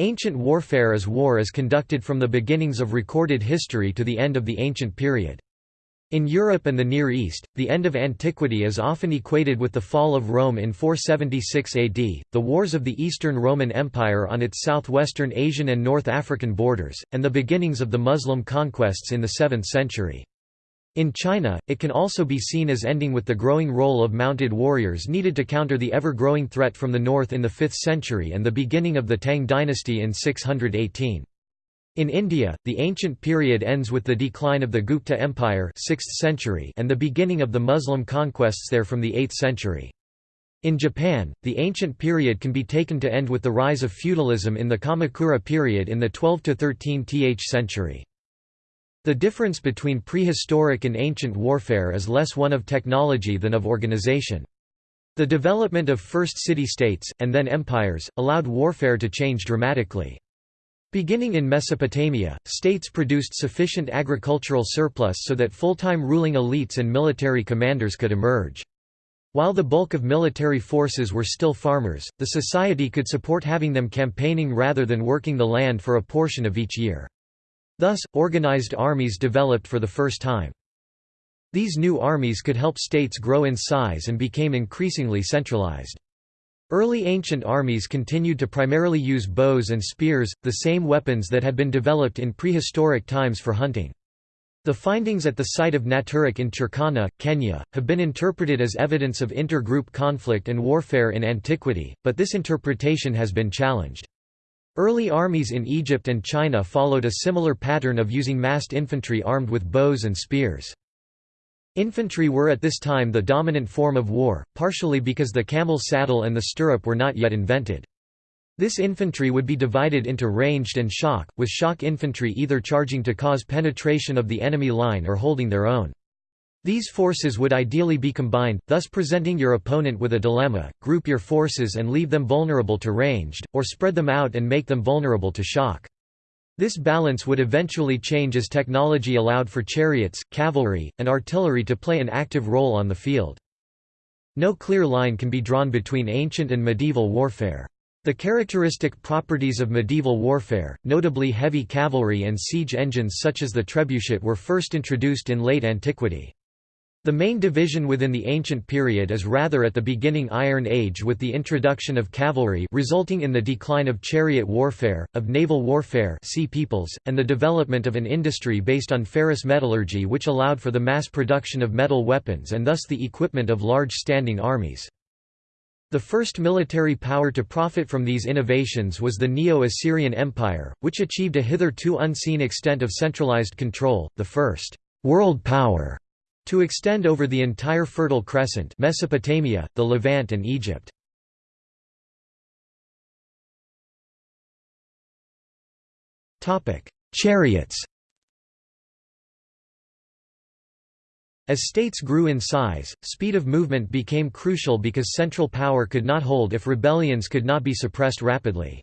Ancient warfare is war as conducted from the beginnings of recorded history to the end of the ancient period. In Europe and the Near East, the end of antiquity is often equated with the fall of Rome in 476 AD, the wars of the Eastern Roman Empire on its southwestern Asian and North African borders, and the beginnings of the Muslim conquests in the 7th century. In China, it can also be seen as ending with the growing role of mounted warriors needed to counter the ever-growing threat from the north in the 5th century and the beginning of the Tang dynasty in 618. In India, the ancient period ends with the decline of the Gupta Empire 6th century and the beginning of the Muslim conquests there from the 8th century. In Japan, the ancient period can be taken to end with the rise of feudalism in the Kamakura period in the 12–13th century. The difference between prehistoric and ancient warfare is less one of technology than of organization. The development of first city-states, and then empires, allowed warfare to change dramatically. Beginning in Mesopotamia, states produced sufficient agricultural surplus so that full-time ruling elites and military commanders could emerge. While the bulk of military forces were still farmers, the society could support having them campaigning rather than working the land for a portion of each year. Thus, organized armies developed for the first time. These new armies could help states grow in size and became increasingly centralized. Early ancient armies continued to primarily use bows and spears, the same weapons that had been developed in prehistoric times for hunting. The findings at the site of Nataruk in Turkana, Kenya, have been interpreted as evidence of inter-group conflict and warfare in antiquity, but this interpretation has been challenged. Early armies in Egypt and China followed a similar pattern of using massed infantry armed with bows and spears. Infantry were at this time the dominant form of war, partially because the camel saddle and the stirrup were not yet invented. This infantry would be divided into ranged and shock, with shock infantry either charging to cause penetration of the enemy line or holding their own. These forces would ideally be combined, thus presenting your opponent with a dilemma, group your forces and leave them vulnerable to ranged, or spread them out and make them vulnerable to shock. This balance would eventually change as technology allowed for chariots, cavalry, and artillery to play an active role on the field. No clear line can be drawn between ancient and medieval warfare. The characteristic properties of medieval warfare, notably heavy cavalry and siege engines such as the trebuchet were first introduced in late antiquity. The main division within the ancient period is rather at the beginning Iron Age with the introduction of cavalry resulting in the decline of chariot warfare, of naval warfare sea peoples, and the development of an industry based on ferrous metallurgy which allowed for the mass production of metal weapons and thus the equipment of large standing armies. The first military power to profit from these innovations was the Neo-Assyrian Empire, which achieved a hitherto unseen extent of centralized control, the first world power to extend over the entire Fertile Crescent Mesopotamia, the Levant and Egypt. Chariots As states grew in size, speed of movement became crucial because central power could not hold if rebellions could not be suppressed rapidly.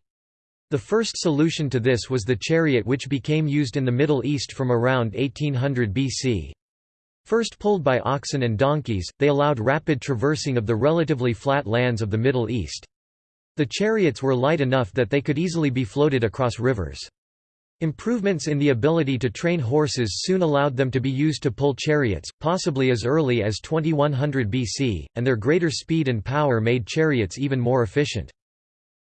The first solution to this was the chariot which became used in the Middle East from around 1800 BC. First pulled by oxen and donkeys, they allowed rapid traversing of the relatively flat lands of the Middle East. The chariots were light enough that they could easily be floated across rivers. Improvements in the ability to train horses soon allowed them to be used to pull chariots, possibly as early as 2100 BC, and their greater speed and power made chariots even more efficient.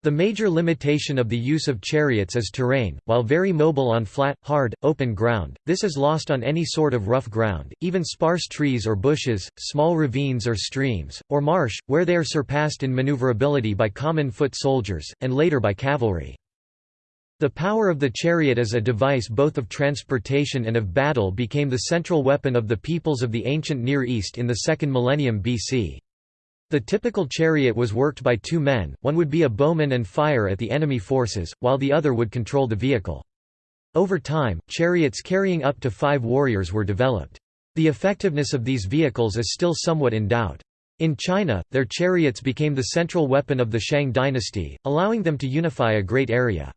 The major limitation of the use of chariots is terrain, while very mobile on flat, hard, open ground, this is lost on any sort of rough ground, even sparse trees or bushes, small ravines or streams, or marsh, where they are surpassed in maneuverability by common foot soldiers, and later by cavalry. The power of the chariot as a device both of transportation and of battle became the central weapon of the peoples of the ancient Near East in the second millennium BC. The typical chariot was worked by two men, one would be a bowman and fire at the enemy forces, while the other would control the vehicle. Over time, chariots carrying up to five warriors were developed. The effectiveness of these vehicles is still somewhat in doubt. In China, their chariots became the central weapon of the Shang dynasty, allowing them to unify a great area.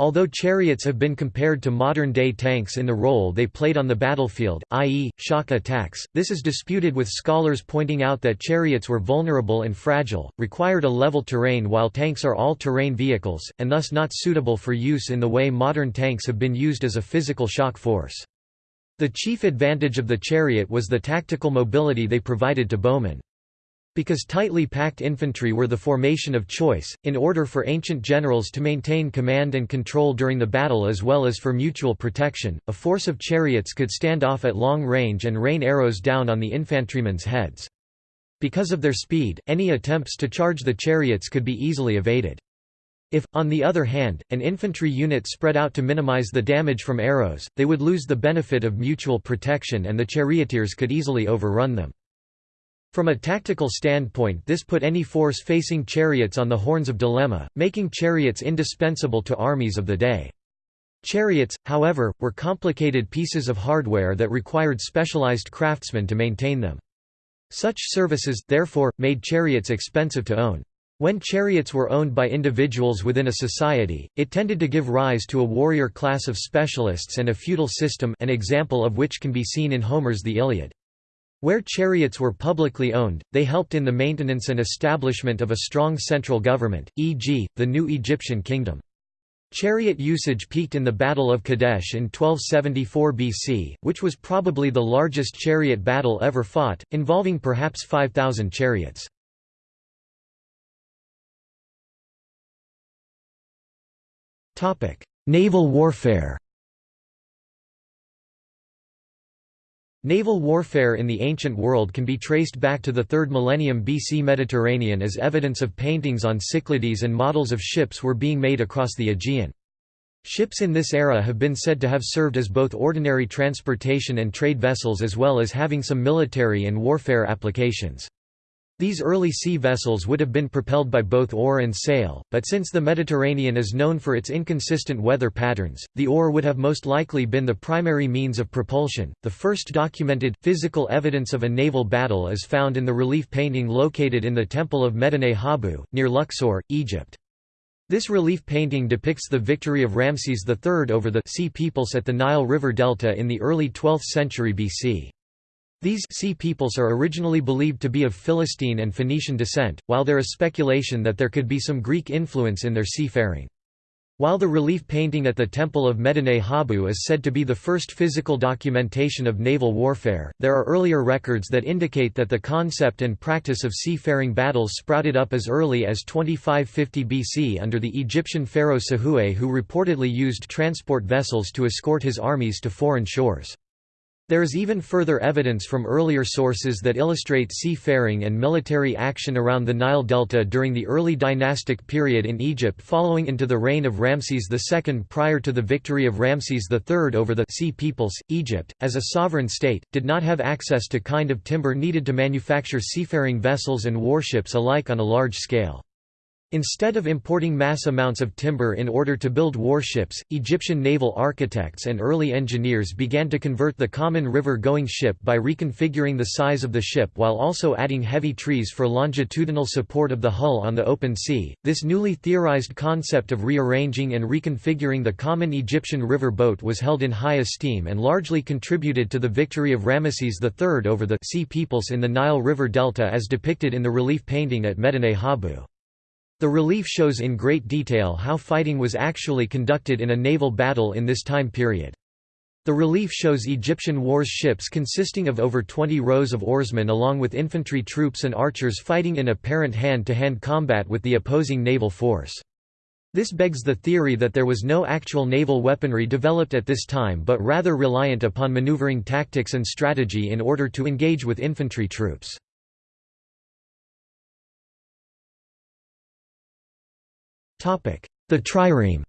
Although chariots have been compared to modern-day tanks in the role they played on the battlefield, i.e., shock attacks, this is disputed with scholars pointing out that chariots were vulnerable and fragile, required a level terrain while tanks are all-terrain vehicles, and thus not suitable for use in the way modern tanks have been used as a physical shock force. The chief advantage of the chariot was the tactical mobility they provided to bowmen. Because tightly packed infantry were the formation of choice, in order for ancient generals to maintain command and control during the battle as well as for mutual protection, a force of chariots could stand off at long range and rain arrows down on the infantrymen's heads. Because of their speed, any attempts to charge the chariots could be easily evaded. If, on the other hand, an infantry unit spread out to minimize the damage from arrows, they would lose the benefit of mutual protection and the charioteers could easily overrun them. From a tactical standpoint this put any force facing chariots on the horns of dilemma, making chariots indispensable to armies of the day. Chariots, however, were complicated pieces of hardware that required specialized craftsmen to maintain them. Such services, therefore, made chariots expensive to own. When chariots were owned by individuals within a society, it tended to give rise to a warrior class of specialists and a feudal system an example of which can be seen in Homer's The Iliad. Where chariots were publicly owned, they helped in the maintenance and establishment of a strong central government, e.g., the new Egyptian kingdom. Chariot usage peaked in the Battle of Kadesh in 1274 BC, which was probably the largest chariot battle ever fought, involving perhaps 5,000 chariots. Naval warfare Naval warfare in the ancient world can be traced back to the 3rd millennium BC Mediterranean as evidence of paintings on Cyclades and models of ships were being made across the Aegean. Ships in this era have been said to have served as both ordinary transportation and trade vessels as well as having some military and warfare applications. These early sea vessels would have been propelled by both oar and sail, but since the Mediterranean is known for its inconsistent weather patterns, the oar would have most likely been the primary means of propulsion. The first documented, physical evidence of a naval battle is found in the relief painting located in the Temple of Medinet Habu, near Luxor, Egypt. This relief painting depicts the victory of Ramses III over the Sea Peoples at the Nile River Delta in the early 12th century BC. These sea peoples are originally believed to be of Philistine and Phoenician descent, while there is speculation that there could be some Greek influence in their seafaring. While the relief painting at the Temple of Medinet Habu is said to be the first physical documentation of naval warfare, there are earlier records that indicate that the concept and practice of seafaring battles sprouted up as early as 2550 BC under the Egyptian pharaoh Sahure who reportedly used transport vessels to escort his armies to foreign shores. There is even further evidence from earlier sources that illustrate seafaring and military action around the Nile Delta during the early dynastic period in Egypt following into the reign of Ramses II prior to the victory of Ramses III over the Sea Peoples. Egypt, as a sovereign state, did not have access to kind of timber needed to manufacture seafaring vessels and warships alike on a large scale. Instead of importing mass amounts of timber in order to build warships, Egyptian naval architects and early engineers began to convert the common river-going ship by reconfiguring the size of the ship while also adding heavy trees for longitudinal support of the hull on the open sea. This newly theorized concept of rearranging and reconfiguring the common Egyptian river boat was held in high esteem and largely contributed to the victory of Ramesses III over the Sea Peoples in the Nile River Delta as depicted in the relief painting at Medinet Habu. The relief shows in great detail how fighting was actually conducted in a naval battle in this time period. The relief shows Egyptian wars ships consisting of over 20 rows of oarsmen along with infantry troops and archers fighting in apparent hand-to-hand -hand combat with the opposing naval force. This begs the theory that there was no actual naval weaponry developed at this time but rather reliant upon maneuvering tactics and strategy in order to engage with infantry troops. The trireme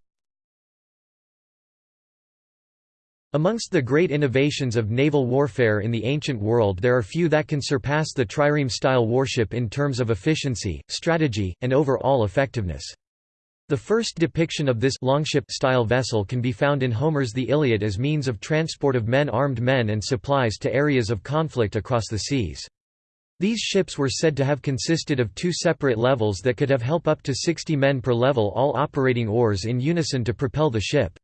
Amongst the great innovations of naval warfare in the ancient world there are few that can surpass the trireme-style warship in terms of efficiency, strategy, and overall effectiveness. The first depiction of this longship-style vessel can be found in Homer's The Iliad as means of transport of men armed men and supplies to areas of conflict across the seas. These ships were said to have consisted of two separate levels that could have help up to 60 men per level all operating oars in unison to propel the ship.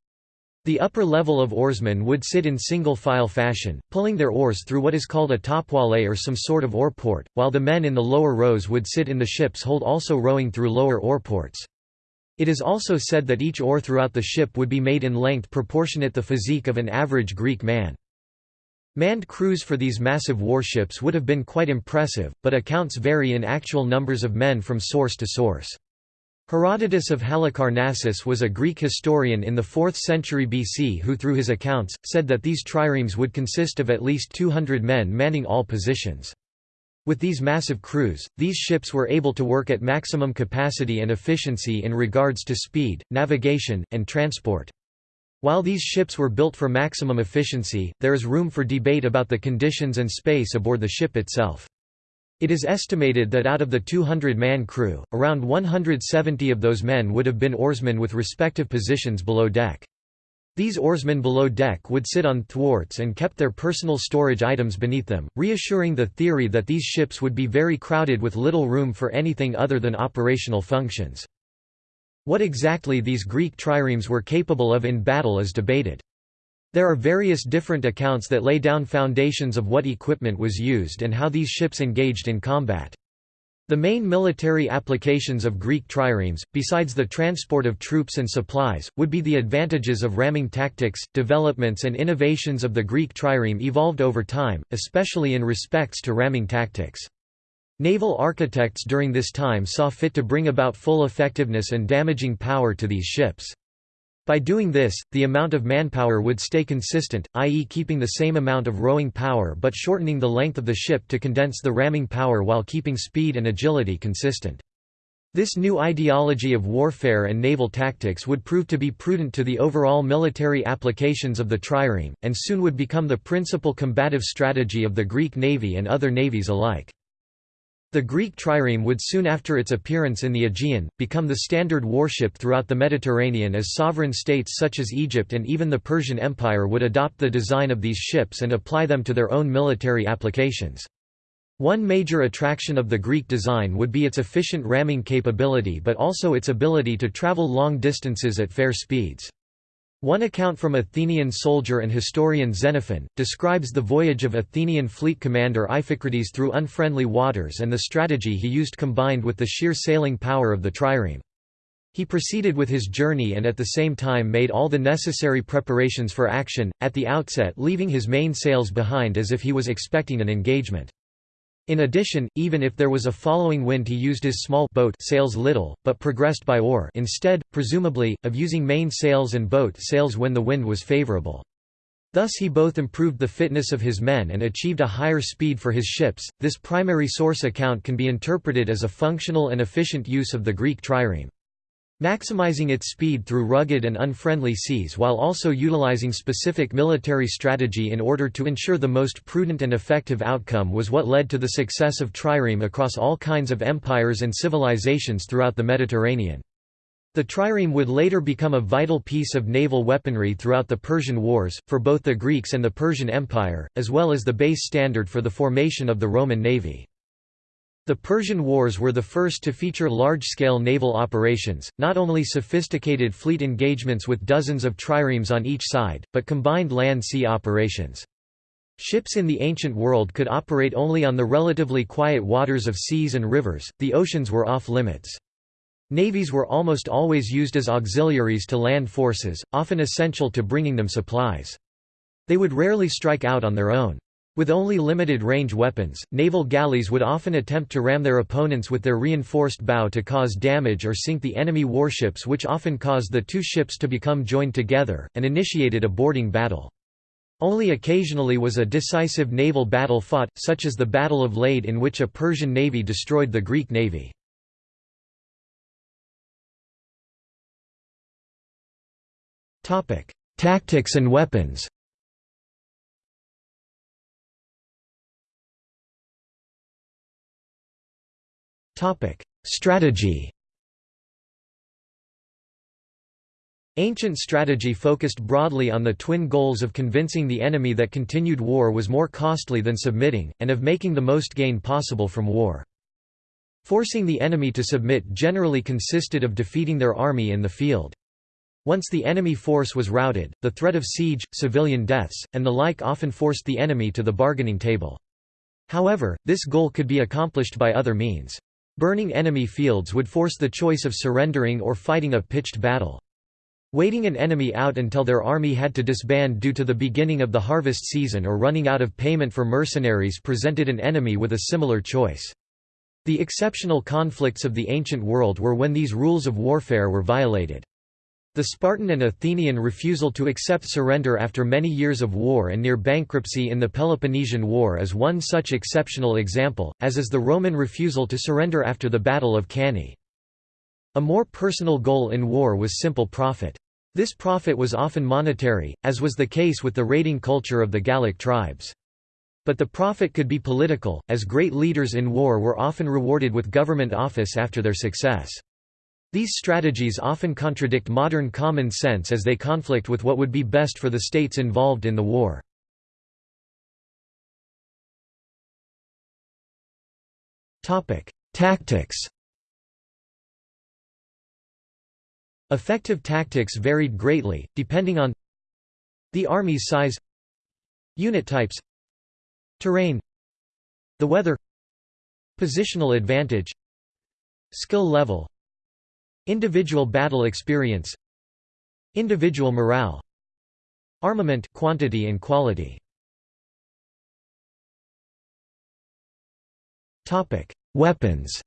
The upper level of oarsmen would sit in single file fashion, pulling their oars through what is called a topwale or some sort of oarport, while the men in the lower rows would sit in the ship's hold also rowing through lower oarports. It is also said that each oar throughout the ship would be made in length proportionate to the physique of an average Greek man. Manned crews for these massive warships would have been quite impressive, but accounts vary in actual numbers of men from source to source. Herodotus of Halicarnassus was a Greek historian in the 4th century BC who through his accounts, said that these triremes would consist of at least 200 men manning all positions. With these massive crews, these ships were able to work at maximum capacity and efficiency in regards to speed, navigation, and transport. While these ships were built for maximum efficiency, there is room for debate about the conditions and space aboard the ship itself. It is estimated that out of the 200-man crew, around 170 of those men would have been oarsmen with respective positions below deck. These oarsmen below deck would sit on thwarts and kept their personal storage items beneath them, reassuring the theory that these ships would be very crowded with little room for anything other than operational functions. What exactly these Greek triremes were capable of in battle is debated. There are various different accounts that lay down foundations of what equipment was used and how these ships engaged in combat. The main military applications of Greek triremes, besides the transport of troops and supplies, would be the advantages of ramming tactics. Developments and innovations of the Greek trireme evolved over time, especially in respects to ramming tactics. Naval architects during this time saw fit to bring about full effectiveness and damaging power to these ships. By doing this, the amount of manpower would stay consistent, i.e. keeping the same amount of rowing power but shortening the length of the ship to condense the ramming power while keeping speed and agility consistent. This new ideology of warfare and naval tactics would prove to be prudent to the overall military applications of the trireme, and soon would become the principal combative strategy of the Greek navy and other navies alike. The Greek trireme would soon after its appearance in the Aegean, become the standard warship throughout the Mediterranean as sovereign states such as Egypt and even the Persian Empire would adopt the design of these ships and apply them to their own military applications. One major attraction of the Greek design would be its efficient ramming capability but also its ability to travel long distances at fair speeds. One account from Athenian soldier and historian Xenophon, describes the voyage of Athenian fleet commander Iphicrates through unfriendly waters and the strategy he used combined with the sheer sailing power of the trireme. He proceeded with his journey and at the same time made all the necessary preparations for action, at the outset leaving his main sails behind as if he was expecting an engagement. In addition, even if there was a following wind he used his small boat sails little, but progressed by oar instead, presumably, of using main sails and boat sails when the wind was favorable. Thus he both improved the fitness of his men and achieved a higher speed for his ships. This primary source account can be interpreted as a functional and efficient use of the Greek trireme maximizing its speed through rugged and unfriendly seas while also utilizing specific military strategy in order to ensure the most prudent and effective outcome was what led to the success of trireme across all kinds of empires and civilizations throughout the Mediterranean. The trireme would later become a vital piece of naval weaponry throughout the Persian Wars, for both the Greeks and the Persian Empire, as well as the base standard for the formation of the Roman navy. The Persian Wars were the first to feature large-scale naval operations, not only sophisticated fleet engagements with dozens of triremes on each side, but combined land-sea operations. Ships in the ancient world could operate only on the relatively quiet waters of seas and rivers, the oceans were off-limits. Navies were almost always used as auxiliaries to land forces, often essential to bringing them supplies. They would rarely strike out on their own. With only limited range weapons, naval galleys would often attempt to ram their opponents with their reinforced bow to cause damage or sink the enemy warships which often caused the two ships to become joined together, and initiated a boarding battle. Only occasionally was a decisive naval battle fought, such as the Battle of Lade in which a Persian navy destroyed the Greek navy. Tactics and weapons Topic: Strategy. Ancient strategy focused broadly on the twin goals of convincing the enemy that continued war was more costly than submitting, and of making the most gain possible from war. Forcing the enemy to submit generally consisted of defeating their army in the field. Once the enemy force was routed, the threat of siege, civilian deaths, and the like often forced the enemy to the bargaining table. However, this goal could be accomplished by other means. Burning enemy fields would force the choice of surrendering or fighting a pitched battle. Waiting an enemy out until their army had to disband due to the beginning of the harvest season or running out of payment for mercenaries presented an enemy with a similar choice. The exceptional conflicts of the ancient world were when these rules of warfare were violated. The Spartan and Athenian refusal to accept surrender after many years of war and near bankruptcy in the Peloponnesian War is one such exceptional example, as is the Roman refusal to surrender after the Battle of Cannae. A more personal goal in war was simple profit. This profit was often monetary, as was the case with the raiding culture of the Gallic tribes. But the profit could be political, as great leaders in war were often rewarded with government office after their success. These strategies often contradict modern common sense as they conflict with what would be best for the states involved in the war. Tactics Effective tactics varied greatly, depending on the army's size unit types terrain the weather positional advantage skill level Individual battle experience. Individual morale. Armament quantity and quality. Weapons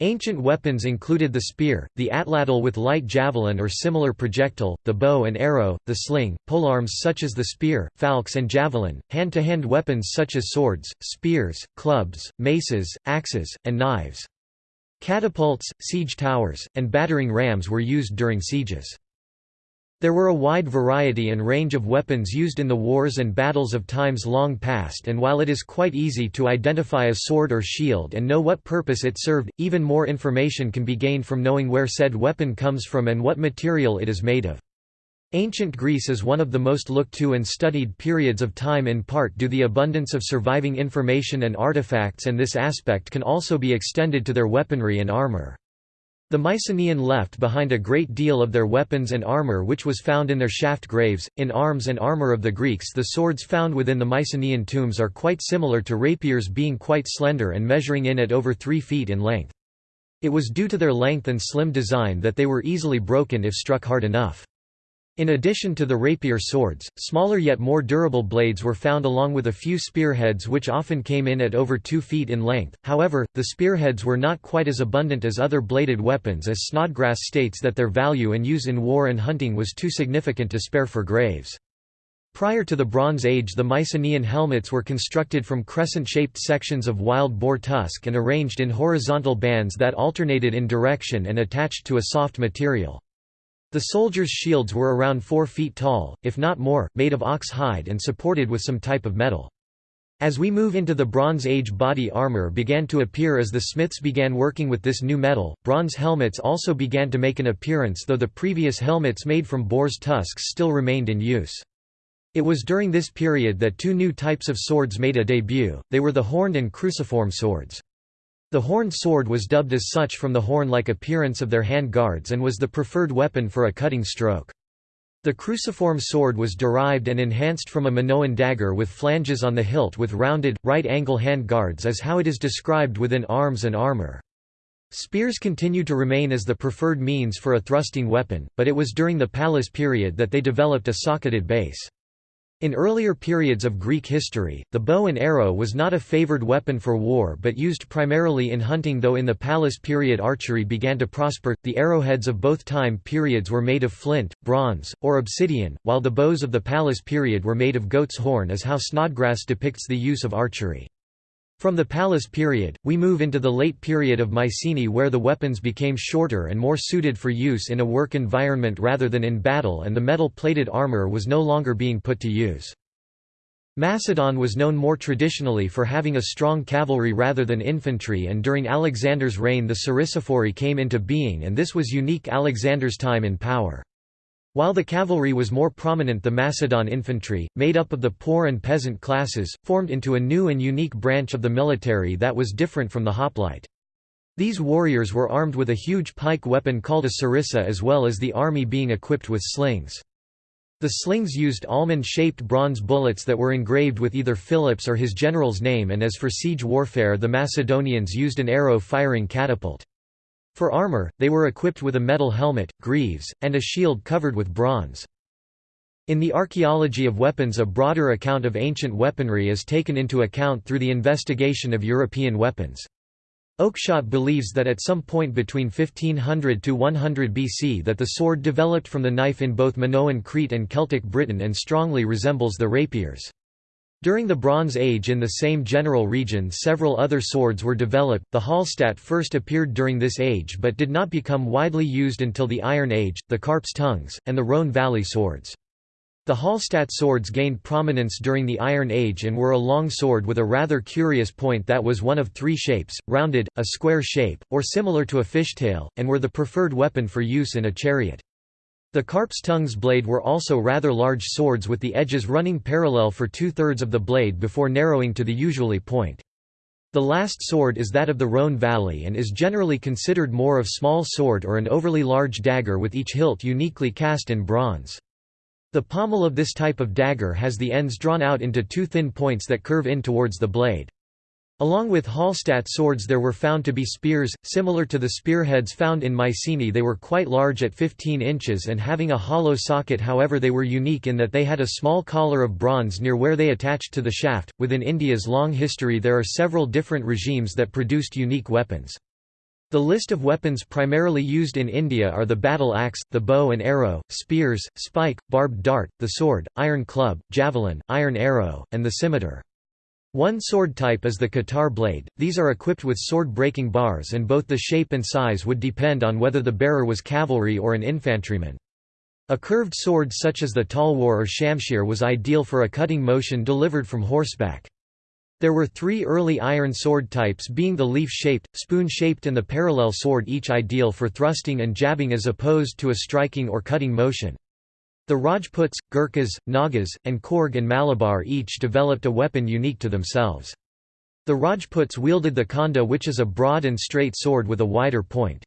Ancient weapons included the spear, the atlatl with light javelin or similar projectile, the bow and arrow, the sling, polearms such as the spear, falx and javelin, hand-to-hand -hand weapons such as swords, spears, clubs, maces, axes, and knives. Catapults, siege towers, and battering rams were used during sieges. There were a wide variety and range of weapons used in the wars and battles of times long past and while it is quite easy to identify a sword or shield and know what purpose it served, even more information can be gained from knowing where said weapon comes from and what material it is made of. Ancient Greece is one of the most looked to and studied periods of time in part due to the abundance of surviving information and artifacts and this aspect can also be extended to their weaponry and armor. The Mycenaean left behind a great deal of their weapons and armour which was found in their shaft graves. In arms and armour of the Greeks, the swords found within the Mycenaean tombs are quite similar to rapiers, being quite slender and measuring in at over 3 feet in length. It was due to their length and slim design that they were easily broken if struck hard enough. In addition to the rapier swords, smaller yet more durable blades were found along with a few spearheads which often came in at over 2 feet in length, however, the spearheads were not quite as abundant as other bladed weapons as Snodgrass states that their value and use in war and hunting was too significant to spare for graves. Prior to the Bronze Age the Mycenaean helmets were constructed from crescent-shaped sections of wild boar tusk and arranged in horizontal bands that alternated in direction and attached to a soft material. The soldiers' shields were around 4 feet tall, if not more, made of ox hide and supported with some type of metal. As we move into the Bronze Age body armor began to appear as the smiths began working with this new metal, bronze helmets also began to make an appearance though the previous helmets made from boar's tusks still remained in use. It was during this period that two new types of swords made a debut, they were the horned and cruciform swords. The horned sword was dubbed as such from the horn-like appearance of their hand guards and was the preferred weapon for a cutting stroke. The cruciform sword was derived and enhanced from a Minoan dagger with flanges on the hilt with rounded, right-angle hand guards as how it is described within arms and armor. Spears continued to remain as the preferred means for a thrusting weapon, but it was during the Palace period that they developed a socketed base. In earlier periods of Greek history, the bow and arrow was not a favored weapon for war but used primarily in hunting though in the Palace period archery began to prosper. The arrowheads of both time periods were made of flint, bronze, or obsidian, while the bows of the Palace period were made of goat's horn as how Snodgrass depicts the use of archery. From the Palace period, we move into the late period of Mycenae where the weapons became shorter and more suited for use in a work environment rather than in battle and the metal-plated armor was no longer being put to use. Macedon was known more traditionally for having a strong cavalry rather than infantry and during Alexander's reign the Sarissaphorii came into being and this was unique Alexander's time in power. While the cavalry was more prominent the Macedon infantry, made up of the poor and peasant classes, formed into a new and unique branch of the military that was different from the hoplite. These warriors were armed with a huge pike weapon called a sarissa as well as the army being equipped with slings. The slings used almond-shaped bronze bullets that were engraved with either Philip's or his general's name and as for siege warfare the Macedonians used an arrow-firing catapult. For armor, they were equipped with a metal helmet, greaves, and a shield covered with bronze. In the archaeology of weapons a broader account of ancient weaponry is taken into account through the investigation of European weapons. Oakeshott believes that at some point between 1500 to 100 BC that the sword developed from the knife in both Minoan Crete and Celtic Britain and strongly resembles the rapiers. During the Bronze Age in the same general region several other swords were developed, the Hallstatt first appeared during this age but did not become widely used until the Iron Age, the Carp's tongues, and the Rhone Valley swords. The Hallstatt swords gained prominence during the Iron Age and were a long sword with a rather curious point that was one of three shapes, rounded, a square shape, or similar to a fishtail, and were the preferred weapon for use in a chariot. The carp's tongue's blade were also rather large swords with the edges running parallel for two-thirds of the blade before narrowing to the usually point. The last sword is that of the Rhone Valley and is generally considered more of small sword or an overly large dagger with each hilt uniquely cast in bronze. The pommel of this type of dagger has the ends drawn out into two thin points that curve in towards the blade. Along with Hallstatt swords there were found to be spears, similar to the spearheads found in Mycenae they were quite large at 15 inches and having a hollow socket however they were unique in that they had a small collar of bronze near where they attached to the shaft. Within India's long history there are several different regimes that produced unique weapons. The list of weapons primarily used in India are the battle axe, the bow and arrow, spears, spike, barbed dart, the sword, iron club, javelin, iron arrow, and the scimitar. One sword type is the katar blade, these are equipped with sword-breaking bars and both the shape and size would depend on whether the bearer was cavalry or an infantryman. A curved sword such as the talwar or shamshir was ideal for a cutting motion delivered from horseback. There were three early iron sword types being the leaf-shaped, spoon-shaped and the parallel sword each ideal for thrusting and jabbing as opposed to a striking or cutting motion. The Rajputs, Gurkhas, Nagas, and Coorg and Malabar each developed a weapon unique to themselves. The Rajputs wielded the khanda which is a broad and straight sword with a wider point.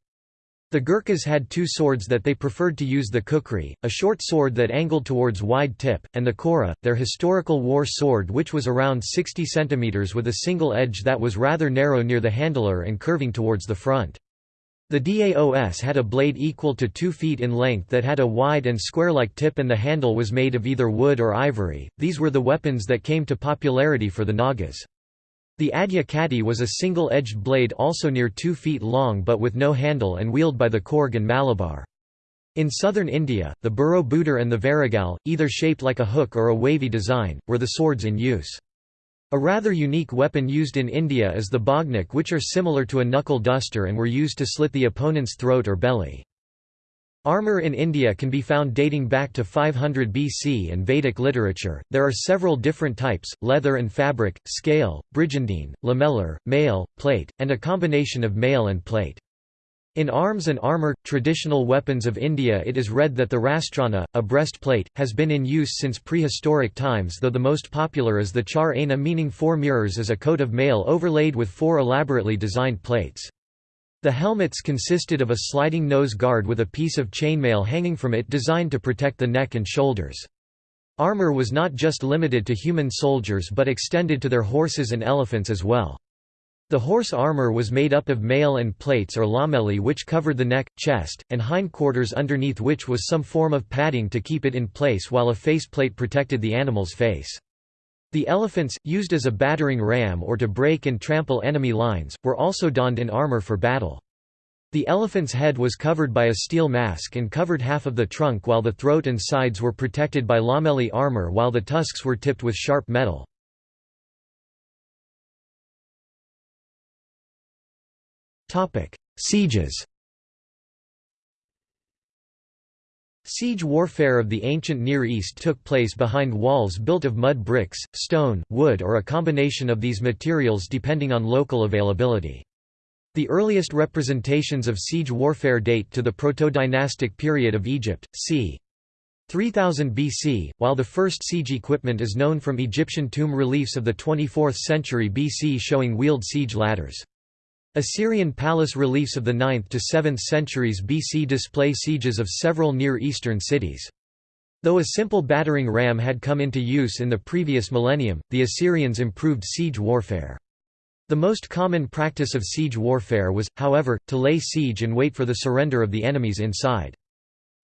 The Gurkhas had two swords that they preferred to use the kukri, a short sword that angled towards wide tip, and the kora, their historical war sword which was around 60 cm with a single edge that was rather narrow near the handler and curving towards the front. The Daos had a blade equal to 2 feet in length that had a wide and square-like tip and the handle was made of either wood or ivory. These were the weapons that came to popularity for the Nagas. The Adya Kati was a single-edged blade also near 2 feet long but with no handle and wielded by the Coorg and Malabar. In southern India, the Buro Budur and the Varigal, either shaped like a hook or a wavy design, were the swords in use. A rather unique weapon used in India is the bagh nakh which are similar to a knuckle duster and were used to slit the opponent's throat or belly. Armor in India can be found dating back to 500 BC and Vedic literature. There are several different types leather and fabric, scale, brigandine, lamellar, mail, plate, and a combination of mail and plate. In arms and armor, traditional weapons of India it is read that the rastrana, a breastplate, has been in use since prehistoric times though the most popular is the char aina meaning four mirrors as a coat of mail overlaid with four elaborately designed plates. The helmets consisted of a sliding nose guard with a piece of chainmail hanging from it designed to protect the neck and shoulders. Armor was not just limited to human soldiers but extended to their horses and elephants as well. The horse armor was made up of mail and plates or lamelli which covered the neck, chest, and hindquarters underneath which was some form of padding to keep it in place while a faceplate protected the animal's face. The elephants, used as a battering ram or to break and trample enemy lines, were also donned in armor for battle. The elephant's head was covered by a steel mask and covered half of the trunk while the throat and sides were protected by lamelli armor while the tusks were tipped with sharp metal. Sieges Siege warfare of the ancient Near East took place behind walls built of mud bricks, stone, wood or a combination of these materials depending on local availability. The earliest representations of siege warfare date to the proto-dynastic period of Egypt, c. 3000 BC, while the first siege equipment is known from Egyptian tomb reliefs of the 24th century BC showing wheeled siege ladders. Assyrian palace reliefs of the 9th to 7th centuries BC display sieges of several Near Eastern cities. Though a simple battering ram had come into use in the previous millennium, the Assyrians improved siege warfare. The most common practice of siege warfare was, however, to lay siege and wait for the surrender of the enemies inside.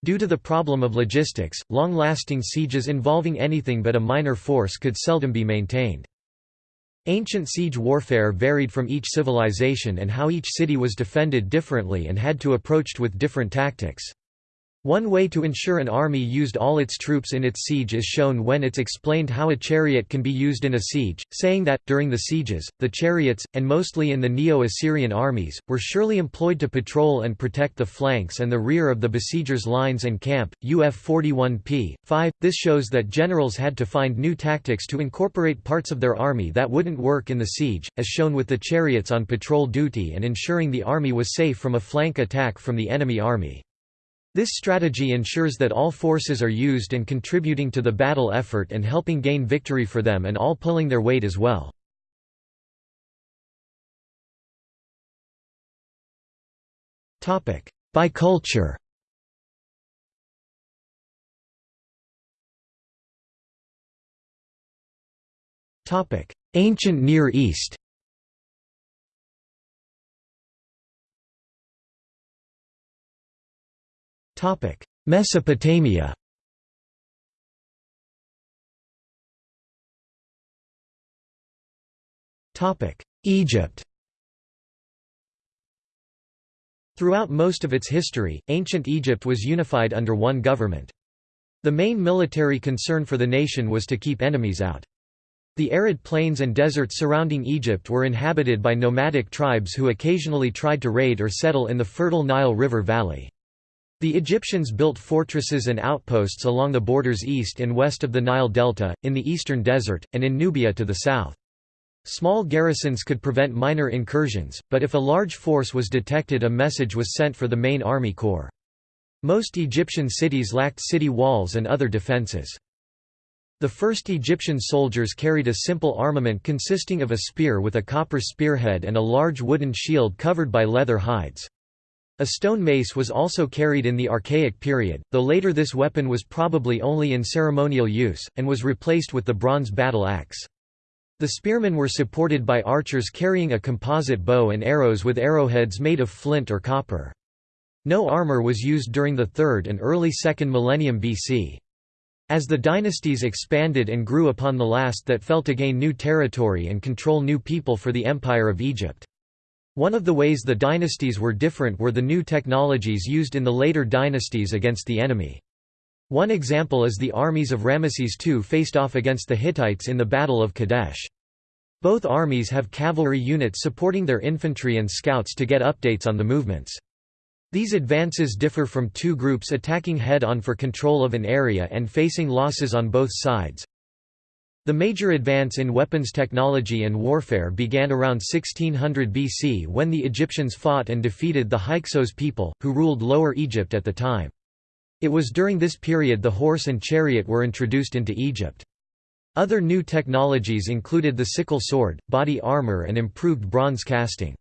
Due to the problem of logistics, long-lasting sieges involving anything but a minor force could seldom be maintained. Ancient siege warfare varied from each civilization and how each city was defended differently and had to approached with different tactics. One way to ensure an army used all its troops in its siege is shown when it's explained how a chariot can be used in a siege, saying that, during the sieges, the chariots, and mostly in the Neo-Assyrian armies, were surely employed to patrol and protect the flanks and the rear of the besiegers' lines and camp. UF 41p. 5. This shows that generals had to find new tactics to incorporate parts of their army that wouldn't work in the siege, as shown with the chariots on patrol duty and ensuring the army was safe from a flank attack from the enemy army. This strategy ensures that all forces are used and contributing to the battle effort and helping gain victory for them and all pulling their weight as well. By culture Ancient Near East Mesopotamia. Egypt. Throughout most of its history, ancient Egypt was unified under one government. The main military concern for the nation was to keep enemies out. The arid plains and deserts surrounding Egypt were inhabited by nomadic tribes who occasionally tried to raid or settle in the fertile Nile River valley. The Egyptians built fortresses and outposts along the borders east and west of the Nile Delta, in the eastern desert, and in Nubia to the south. Small garrisons could prevent minor incursions, but if a large force was detected a message was sent for the main army corps. Most Egyptian cities lacked city walls and other defences. The first Egyptian soldiers carried a simple armament consisting of a spear with a copper spearhead and a large wooden shield covered by leather hides. A stone mace was also carried in the Archaic period, though later this weapon was probably only in ceremonial use, and was replaced with the bronze battle axe. The spearmen were supported by archers carrying a composite bow and arrows with arrowheads made of flint or copper. No armor was used during the 3rd and early 2nd millennium BC. As the dynasties expanded and grew upon the last that fell to gain new territory and control new people for the Empire of Egypt. One of the ways the dynasties were different were the new technologies used in the later dynasties against the enemy. One example is the armies of Ramesses II faced off against the Hittites in the Battle of Kadesh. Both armies have cavalry units supporting their infantry and scouts to get updates on the movements. These advances differ from two groups attacking head-on for control of an area and facing losses on both sides. The major advance in weapons technology and warfare began around 1600 BC when the Egyptians fought and defeated the Hyksos people, who ruled Lower Egypt at the time. It was during this period the horse and chariot were introduced into Egypt. Other new technologies included the sickle sword, body armor and improved bronze casting.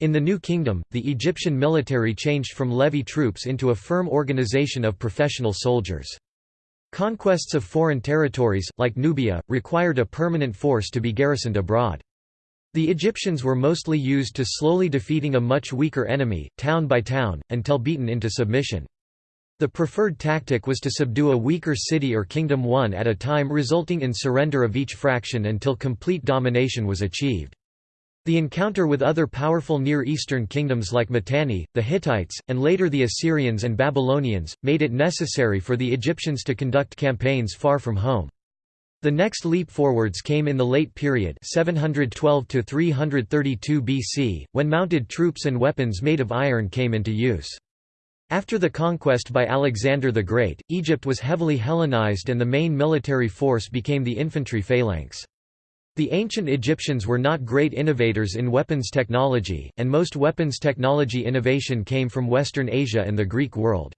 In the New Kingdom, the Egyptian military changed from levy troops into a firm organization of professional soldiers. Conquests of foreign territories, like Nubia, required a permanent force to be garrisoned abroad. The Egyptians were mostly used to slowly defeating a much weaker enemy, town by town, until beaten into submission. The preferred tactic was to subdue a weaker city or kingdom one at a time resulting in surrender of each fraction until complete domination was achieved. The encounter with other powerful Near Eastern kingdoms like Mitanni, the Hittites, and later the Assyrians and Babylonians, made it necessary for the Egyptians to conduct campaigns far from home. The next leap forwards came in the late period 712 to 332 BC, when mounted troops and weapons made of iron came into use. After the conquest by Alexander the Great, Egypt was heavily Hellenized and the main military force became the infantry phalanx. The ancient Egyptians were not great innovators in weapons technology, and most weapons technology innovation came from Western Asia and the Greek world.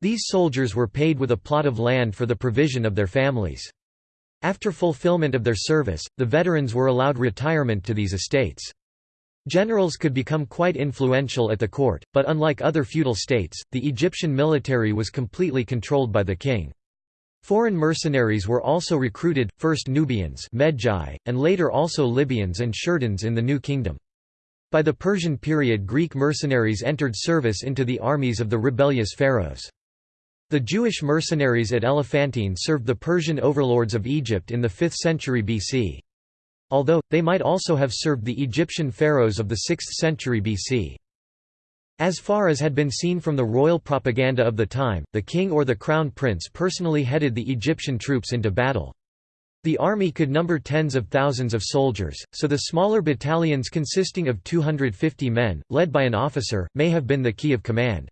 These soldiers were paid with a plot of land for the provision of their families. After fulfillment of their service, the veterans were allowed retirement to these estates. Generals could become quite influential at the court, but unlike other feudal states, the Egyptian military was completely controlled by the king. Foreign mercenaries were also recruited, first Nubians Medjai, and later also Libyans and Sherdens in the New Kingdom. By the Persian period Greek mercenaries entered service into the armies of the rebellious pharaohs. The Jewish mercenaries at Elephantine served the Persian overlords of Egypt in the 5th century BC. Although, they might also have served the Egyptian pharaohs of the 6th century BC. As far as had been seen from the royal propaganda of the time, the king or the crown prince personally headed the Egyptian troops into battle. The army could number tens of thousands of soldiers, so the smaller battalions consisting of 250 men, led by an officer, may have been the key of command.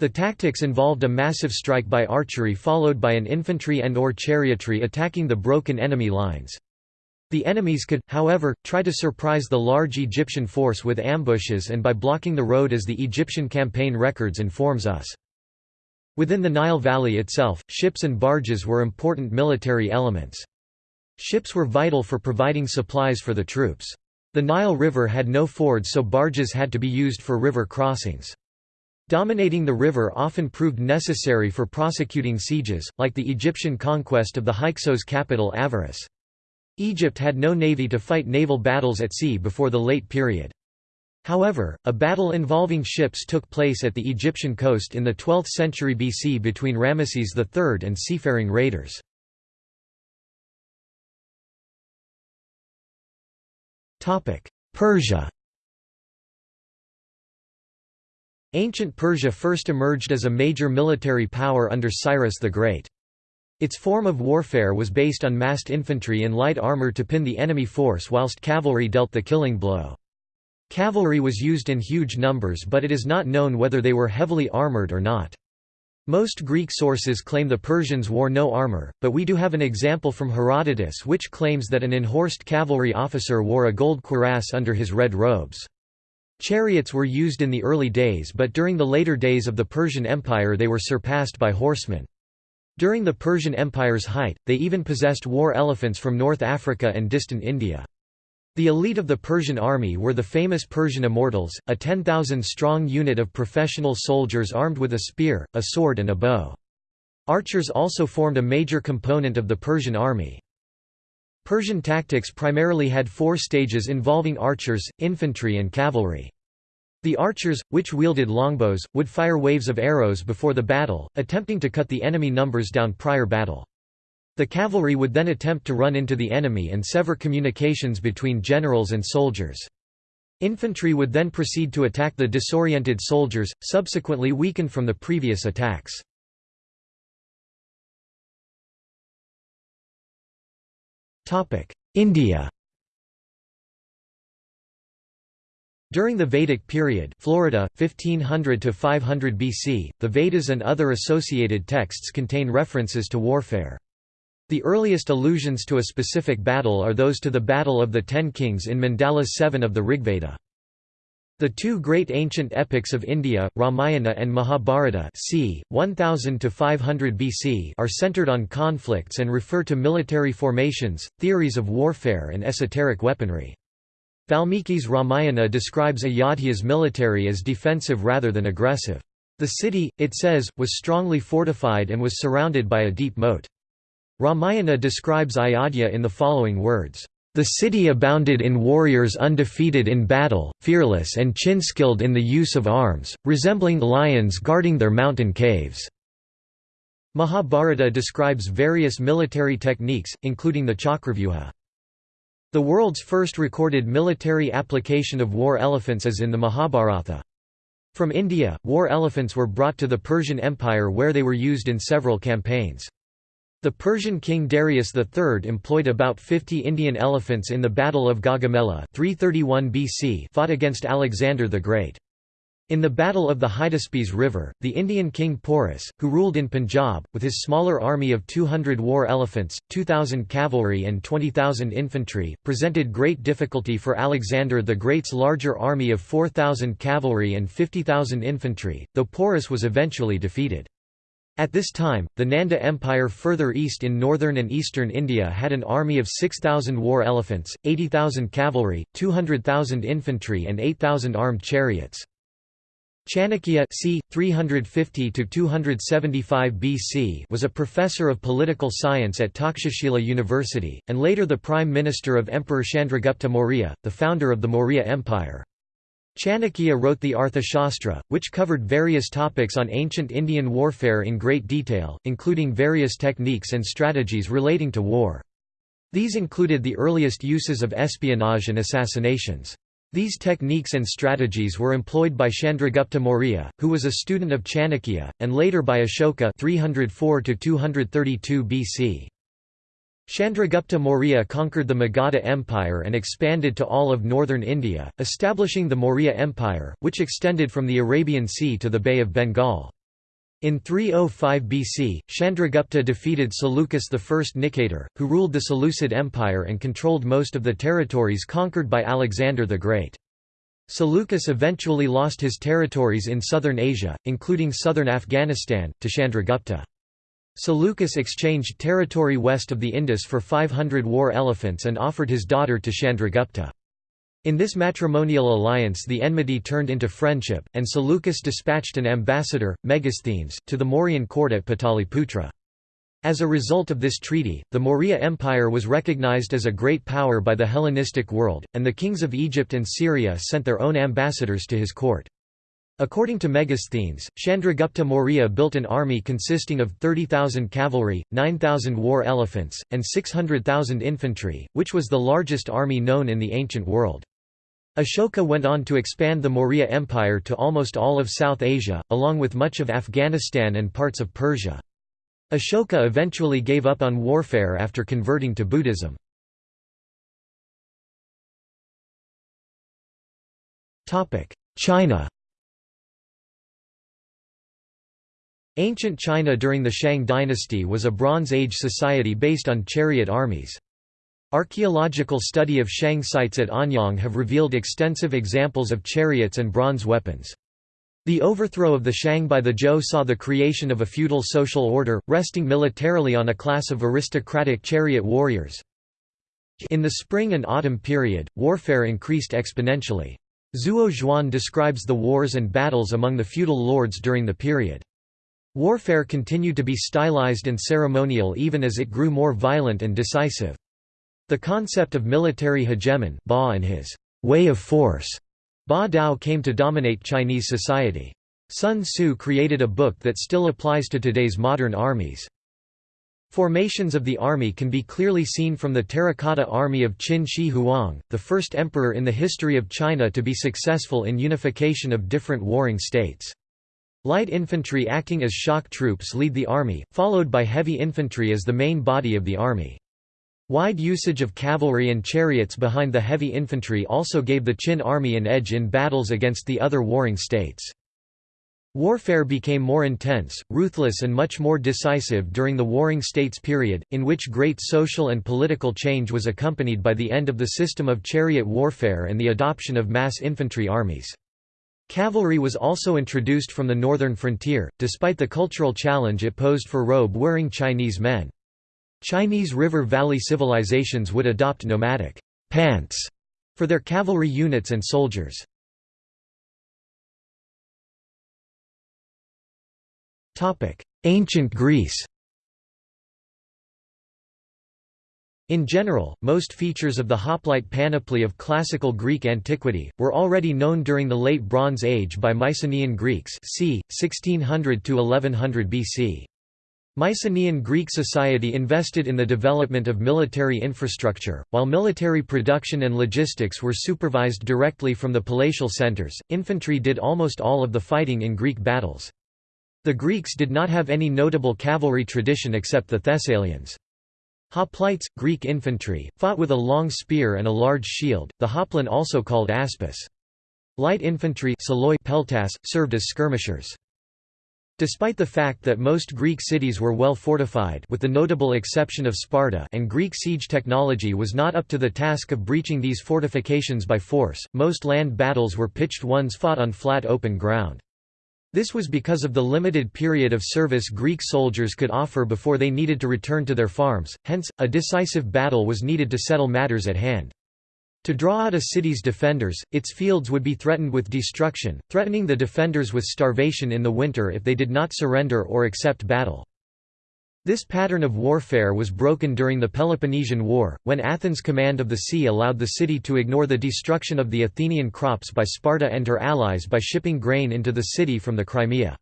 The tactics involved a massive strike by archery followed by an infantry and or chariotry attacking the broken enemy lines. The enemies could, however, try to surprise the large Egyptian force with ambushes and by blocking the road as the Egyptian campaign records informs us. Within the Nile Valley itself, ships and barges were important military elements. Ships were vital for providing supplies for the troops. The Nile River had no fords so barges had to be used for river crossings. Dominating the river often proved necessary for prosecuting sieges, like the Egyptian conquest of the Hyksos capital Avaris. Egypt had no navy to fight naval battles at sea before the late period. However, a battle involving ships took place at the Egyptian coast in the 12th century BC between Ramesses III and seafaring raiders. Persia Ancient Persia first emerged as a major military power under Cyrus the Great. Its form of warfare was based on massed infantry and light armor to pin the enemy force whilst cavalry dealt the killing blow. Cavalry was used in huge numbers but it is not known whether they were heavily armored or not. Most Greek sources claim the Persians wore no armor, but we do have an example from Herodotus which claims that an enhorsed cavalry officer wore a gold cuirass under his red robes. Chariots were used in the early days but during the later days of the Persian Empire they were surpassed by horsemen. During the Persian Empire's height, they even possessed war elephants from North Africa and distant India. The elite of the Persian army were the famous Persian Immortals, a 10,000-strong unit of professional soldiers armed with a spear, a sword and a bow. Archers also formed a major component of the Persian army. Persian tactics primarily had four stages involving archers, infantry and cavalry. The archers, which wielded longbows, would fire waves of arrows before the battle, attempting to cut the enemy numbers down prior battle. The cavalry would then attempt to run into the enemy and sever communications between generals and soldiers. Infantry would then proceed to attack the disoriented soldiers, subsequently weakened from the previous attacks. India During the Vedic period Florida, 1500 to 500 BC, the Vedas and other associated texts contain references to warfare. The earliest allusions to a specific battle are those to the Battle of the Ten Kings in Mandala 7 of the Rigveda. The two great ancient epics of India, Ramayana and Mahabharata c. 1000 to 500 BC are centered on conflicts and refer to military formations, theories of warfare and esoteric weaponry. Valmiki's Ramayana describes Ayodhya's military as defensive rather than aggressive. The city, it says, was strongly fortified and was surrounded by a deep moat. Ramayana describes Ayodhya in the following words, "...the city abounded in warriors undefeated in battle, fearless and chin-skilled in the use of arms, resembling lions guarding their mountain caves." Mahabharata describes various military techniques, including the chakravyuha. The world's first recorded military application of war elephants is in the Mahabharata. From India, war elephants were brought to the Persian Empire where they were used in several campaigns. The Persian king Darius III employed about 50 Indian elephants in the Battle of Gaugamela 331 BC fought against Alexander the Great. In the Battle of the Hydaspes River, the Indian king Porus, who ruled in Punjab, with his smaller army of 200 war elephants, 2,000 cavalry and 20,000 infantry, presented great difficulty for Alexander the Great's larger army of 4,000 cavalry and 50,000 infantry, though Porus was eventually defeated. At this time, the Nanda Empire further east in northern and eastern India had an army of 6,000 war elephants, 80,000 cavalry, 200,000 infantry and 8,000 armed chariots. Chanakya c. 350–275 BC was a professor of political science at Takshashila University, and later the prime minister of Emperor Chandragupta Maurya, the founder of the Maurya Empire. Chanakya wrote the Arthashastra, which covered various topics on ancient Indian warfare in great detail, including various techniques and strategies relating to war. These included the earliest uses of espionage and assassinations. These techniques and strategies were employed by Chandragupta Maurya, who was a student of Chanakya, and later by Ashoka 304 BC. Chandragupta Maurya conquered the Magadha Empire and expanded to all of northern India, establishing the Maurya Empire, which extended from the Arabian Sea to the Bay of Bengal. In 305 BC, Chandragupta defeated Seleucus I Nicator, who ruled the Seleucid Empire and controlled most of the territories conquered by Alexander the Great. Seleucus eventually lost his territories in southern Asia, including southern Afghanistan, to Chandragupta. Seleucus exchanged territory west of the Indus for 500 war elephants and offered his daughter to Chandragupta. In this matrimonial alliance the enmity turned into friendship, and Seleucus dispatched an ambassador, Megasthenes, to the Mauryan court at Pataliputra. As a result of this treaty, the Maurya Empire was recognized as a great power by the Hellenistic world, and the kings of Egypt and Syria sent their own ambassadors to his court. According to Megasthenes, Chandragupta Maurya built an army consisting of 30,000 cavalry, 9,000 war elephants, and 600,000 infantry, which was the largest army known in the ancient world. Ashoka went on to expand the Maurya Empire to almost all of South Asia, along with much of Afghanistan and parts of Persia. Ashoka eventually gave up on warfare after converting to Buddhism. China Ancient China during the Shang dynasty was a Bronze Age society based on chariot armies. Archaeological study of Shang sites at Anyang have revealed extensive examples of chariots and bronze weapons. The overthrow of the Shang by the Zhou saw the creation of a feudal social order, resting militarily on a class of aristocratic chariot warriors. In the spring and autumn period, warfare increased exponentially. Zuo Zhuan describes the wars and battles among the feudal lords during the period. Warfare continued to be stylized and ceremonial even as it grew more violent and decisive. The concept of military hegemon Ba and his way of force Ba Dao came to dominate Chinese society. Sun Tzu created a book that still applies to today's modern armies. Formations of the army can be clearly seen from the terracotta army of Qin Shi Huang, the first emperor in the history of China to be successful in unification of different warring states. Light infantry acting as shock troops lead the army, followed by heavy infantry as the main body of the army. Wide usage of cavalry and chariots behind the heavy infantry also gave the Qin army an edge in battles against the other warring states. Warfare became more intense, ruthless and much more decisive during the Warring States period, in which great social and political change was accompanied by the end of the system of chariot warfare and the adoption of mass infantry armies. Cavalry was also introduced from the northern frontier, despite the cultural challenge it posed for robe-wearing Chinese men. Chinese river valley civilizations would adopt nomadic pants for their cavalry units and soldiers. Ancient Greece In general, most features of the hoplite panoply of classical Greek antiquity, were already known during the Late Bronze Age by Mycenaean Greeks c. 1600–1100 BC. Mycenaean Greek society invested in the development of military infrastructure, while military production and logistics were supervised directly from the palatial centers. Infantry did almost all of the fighting in Greek battles. The Greeks did not have any notable cavalry tradition except the Thessalians. Hoplites, Greek infantry, fought with a long spear and a large shield, the hoplon also called aspis. Light infantry peltas, served as skirmishers. Despite the fact that most Greek cities were well fortified with the notable exception of Sparta and Greek siege technology was not up to the task of breaching these fortifications by force, most land battles were pitched ones fought on flat open ground. This was because of the limited period of service Greek soldiers could offer before they needed to return to their farms, hence, a decisive battle was needed to settle matters at hand. To draw out a city's defenders, its fields would be threatened with destruction, threatening the defenders with starvation in the winter if they did not surrender or accept battle. This pattern of warfare was broken during the Peloponnesian War, when Athens' command of the sea allowed the city to ignore the destruction of the Athenian crops by Sparta and her allies by shipping grain into the city from the Crimea.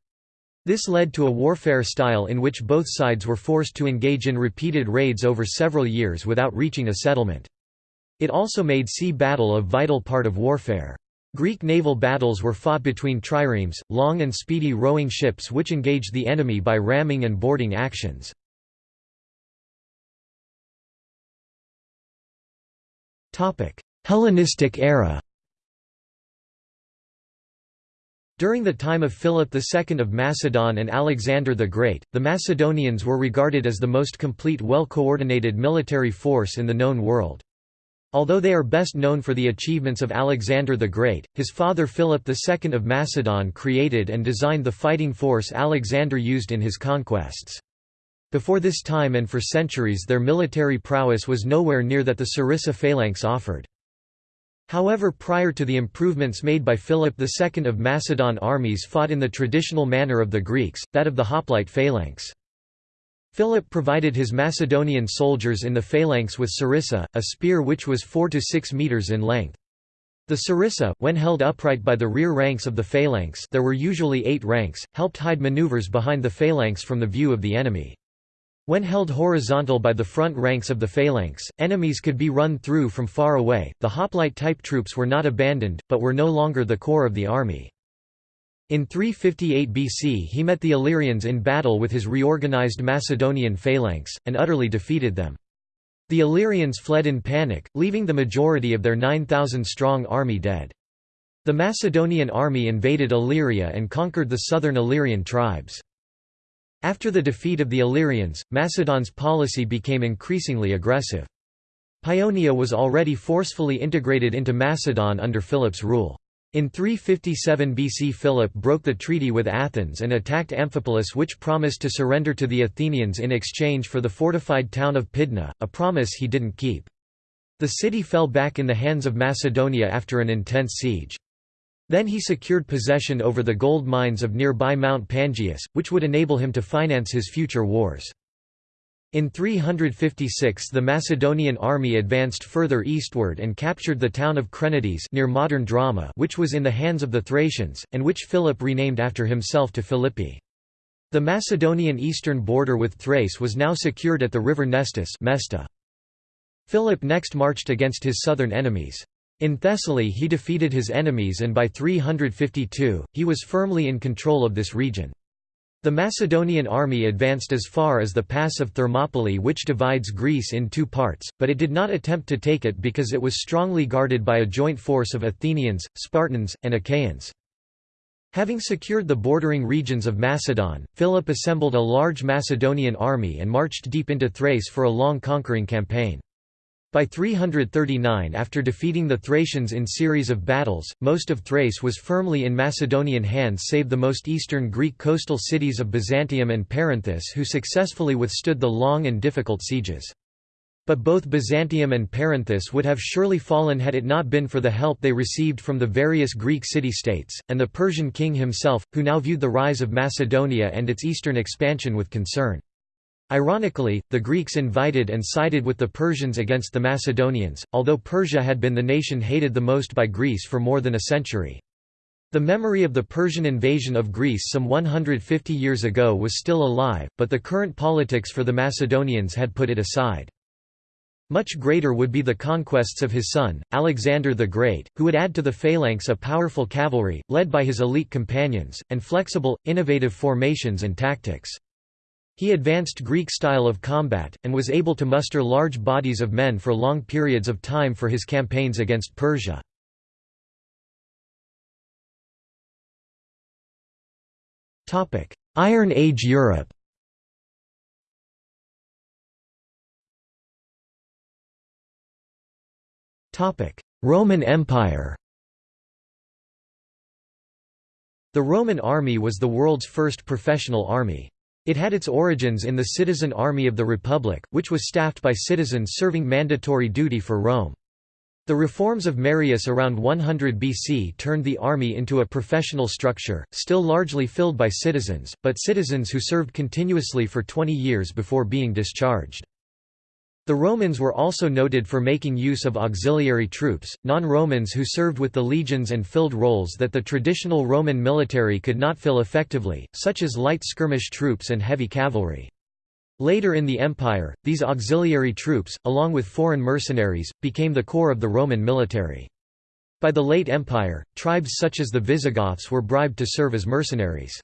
This led to a warfare style in which both sides were forced to engage in repeated raids over several years without reaching a settlement. It also made sea battle a vital part of warfare. Greek naval battles were fought between triremes, long and speedy rowing ships which engaged the enemy by ramming and boarding actions. Hellenistic era During the time of Philip II of Macedon and Alexander the Great, the Macedonians were regarded as the most complete well-coordinated military force in the known world. Although they are best known for the achievements of Alexander the Great, his father Philip II of Macedon created and designed the fighting force Alexander used in his conquests. Before this time and for centuries their military prowess was nowhere near that the Sarissa phalanx offered. However prior to the improvements made by Philip II of Macedon armies fought in the traditional manner of the Greeks, that of the hoplite phalanx. Philip provided his Macedonian soldiers in the phalanx with sarissa, a spear which was 4 to 6 meters in length. The sarissa, when held upright by the rear ranks of the phalanx there were usually eight ranks, helped hide maneuvers behind the phalanx from the view of the enemy. When held horizontal by the front ranks of the phalanx, enemies could be run through from far away. The hoplite-type troops were not abandoned, but were no longer the core of the army. In 358 BC he met the Illyrians in battle with his reorganized Macedonian phalanx, and utterly defeated them. The Illyrians fled in panic, leaving the majority of their 9,000-strong army dead. The Macedonian army invaded Illyria and conquered the southern Illyrian tribes. After the defeat of the Illyrians, Macedon's policy became increasingly aggressive. Paeonia was already forcefully integrated into Macedon under Philip's rule. In 357 BC Philip broke the treaty with Athens and attacked Amphipolis which promised to surrender to the Athenians in exchange for the fortified town of Pydna, a promise he didn't keep. The city fell back in the hands of Macedonia after an intense siege. Then he secured possession over the gold mines of nearby Mount Pangaeus, which would enable him to finance his future wars. In 356 the Macedonian army advanced further eastward and captured the town of Crenides near modern Drama which was in the hands of the Thracians, and which Philip renamed after himself to Philippi. The Macedonian eastern border with Thrace was now secured at the river Nestus Mesta. Philip next marched against his southern enemies. In Thessaly he defeated his enemies and by 352, he was firmly in control of this region. The Macedonian army advanced as far as the pass of Thermopylae which divides Greece in two parts, but it did not attempt to take it because it was strongly guarded by a joint force of Athenians, Spartans, and Achaeans. Having secured the bordering regions of Macedon, Philip assembled a large Macedonian army and marched deep into Thrace for a long conquering campaign. By 339 after defeating the Thracians in series of battles, most of Thrace was firmly in Macedonian hands save the most eastern Greek coastal cities of Byzantium and Perinthus who successfully withstood the long and difficult sieges. But both Byzantium and Perinthus would have surely fallen had it not been for the help they received from the various Greek city-states, and the Persian king himself, who now viewed the rise of Macedonia and its eastern expansion with concern. Ironically, the Greeks invited and sided with the Persians against the Macedonians, although Persia had been the nation hated the most by Greece for more than a century. The memory of the Persian invasion of Greece some 150 years ago was still alive, but the current politics for the Macedonians had put it aside. Much greater would be the conquests of his son, Alexander the Great, who would add to the phalanx a powerful cavalry, led by his elite companions, and flexible, innovative formations and tactics. He advanced Greek style of combat, and was able to muster large bodies of men for long periods of time for his campaigns against Persia. Iron Age Europe Roman Empire The Roman army was the world's first professional army. It had its origins in the citizen army of the Republic, which was staffed by citizens serving mandatory duty for Rome. The reforms of Marius around 100 BC turned the army into a professional structure, still largely filled by citizens, but citizens who served continuously for 20 years before being discharged. The Romans were also noted for making use of auxiliary troops, non-Romans who served with the legions and filled roles that the traditional Roman military could not fill effectively, such as light skirmish troops and heavy cavalry. Later in the empire, these auxiliary troops, along with foreign mercenaries, became the core of the Roman military. By the late empire, tribes such as the Visigoths were bribed to serve as mercenaries.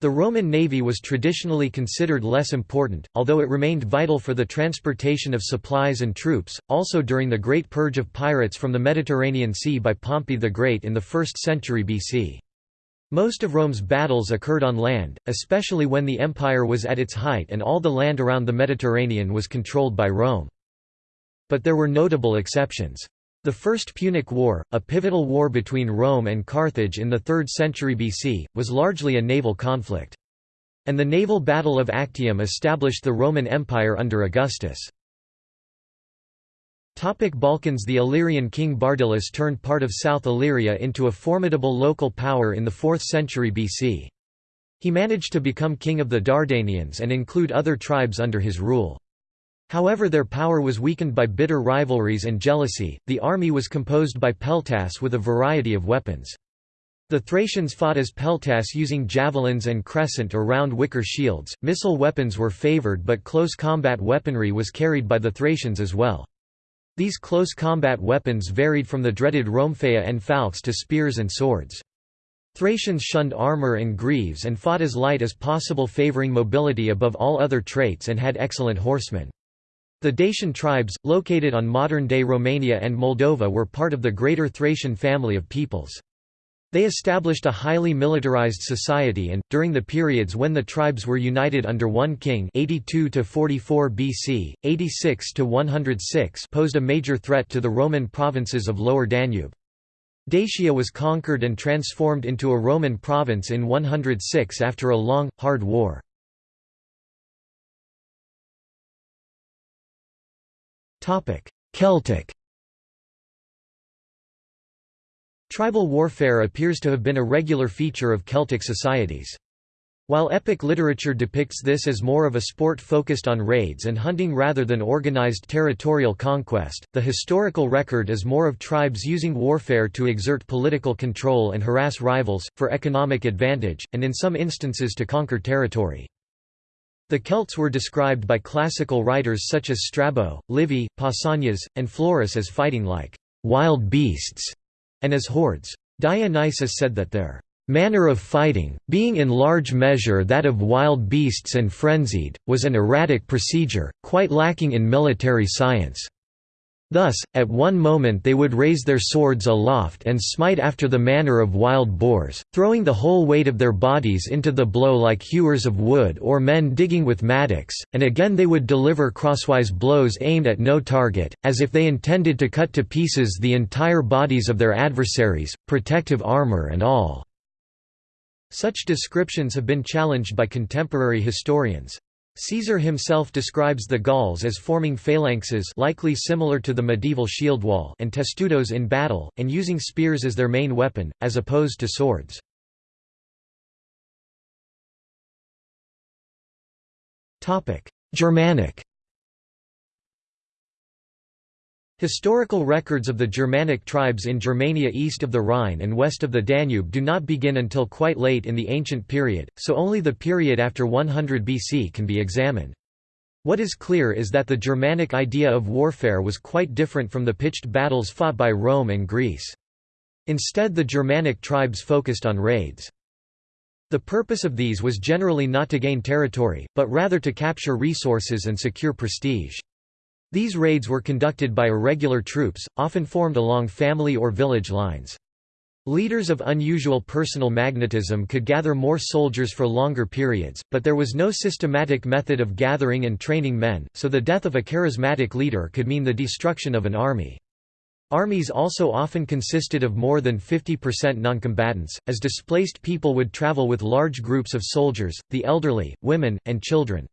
The Roman navy was traditionally considered less important, although it remained vital for the transportation of supplies and troops, also during the Great Purge of pirates from the Mediterranean Sea by Pompey the Great in the 1st century BC. Most of Rome's battles occurred on land, especially when the empire was at its height and all the land around the Mediterranean was controlled by Rome. But there were notable exceptions. The First Punic War, a pivotal war between Rome and Carthage in the 3rd century BC, was largely a naval conflict. And the naval Battle of Actium established the Roman Empire under Augustus. Topic Balkans The Illyrian king Bardylis turned part of South Illyria into a formidable local power in the 4th century BC. He managed to become king of the Dardanians and include other tribes under his rule. However their power was weakened by bitter rivalries and jealousy. The army was composed by peltasts with a variety of weapons. The Thracians fought as peltasts using javelins and crescent or round wicker shields. Missile weapons were favored but close combat weaponry was carried by the Thracians as well. These close combat weapons varied from the dreaded rhomphaea and falx to spears and swords. Thracians shunned armor and greaves and fought as light as possible favoring mobility above all other traits and had excellent horsemen. The Dacian tribes, located on modern-day Romania and Moldova were part of the Greater Thracian family of peoples. They established a highly militarized society and, during the periods when the tribes were united under one king 82–44 BC, 86 to 106 posed a major threat to the Roman provinces of Lower Danube. Dacia was conquered and transformed into a Roman province in 106 after a long, hard war. Celtic Tribal warfare appears to have been a regular feature of Celtic societies. While epic literature depicts this as more of a sport focused on raids and hunting rather than organized territorial conquest, the historical record is more of tribes using warfare to exert political control and harass rivals, for economic advantage, and in some instances to conquer territory. The Celts were described by classical writers such as Strabo, Livy, Pausanias, and Florus as fighting like wild beasts and as hordes. Dionysius said that their manner of fighting, being in large measure that of wild beasts and frenzied, was an erratic procedure, quite lacking in military science. Thus, at one moment they would raise their swords aloft and smite after the manner of wild boars, throwing the whole weight of their bodies into the blow like hewers of wood or men digging with mattocks, and again they would deliver crosswise blows aimed at no target, as if they intended to cut to pieces the entire bodies of their adversaries, protective armor and all. Such descriptions have been challenged by contemporary historians. Caesar himself describes the Gauls as forming phalanxes likely similar to the medieval shield wall and testudos in battle, and using spears as their main weapon, as opposed to swords. Germanic Historical records of the Germanic tribes in Germania east of the Rhine and west of the Danube do not begin until quite late in the ancient period, so only the period after 100 BC can be examined. What is clear is that the Germanic idea of warfare was quite different from the pitched battles fought by Rome and Greece. Instead the Germanic tribes focused on raids. The purpose of these was generally not to gain territory, but rather to capture resources and secure prestige. These raids were conducted by irregular troops, often formed along family or village lines. Leaders of unusual personal magnetism could gather more soldiers for longer periods, but there was no systematic method of gathering and training men, so the death of a charismatic leader could mean the destruction of an army. Armies also often consisted of more than 50% noncombatants, as displaced people would travel with large groups of soldiers, the elderly, women, and children.